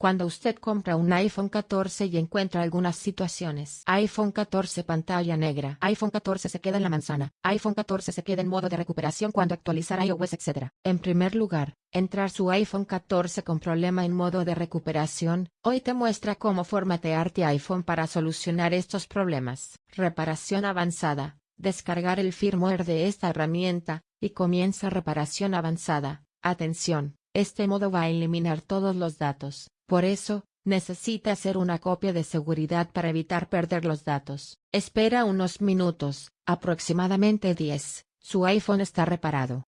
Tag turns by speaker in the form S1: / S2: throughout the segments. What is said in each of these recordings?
S1: Cuando usted compra un iPhone 14 y encuentra algunas situaciones. iPhone 14 pantalla negra. iPhone 14 se queda en la manzana. iPhone 14 se queda en modo de recuperación cuando actualizar iOS etc. En primer lugar, entrar su iPhone 14 con problema en modo de recuperación, hoy te muestra cómo formatear tu iPhone para solucionar estos problemas. Reparación avanzada. Descargar el firmware de esta herramienta, y comienza reparación avanzada. Atención, este modo va a eliminar todos los datos. Por eso, necesita hacer una copia de seguridad para evitar perder los datos. Espera unos minutos, aproximadamente 10, su iPhone está reparado.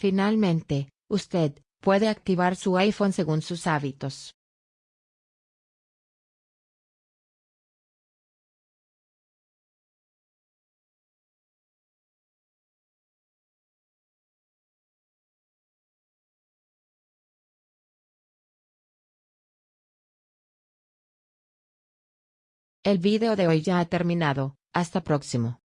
S1: Finalmente, usted puede activar su iPhone según sus hábitos. El video de hoy ya ha terminado, hasta próximo.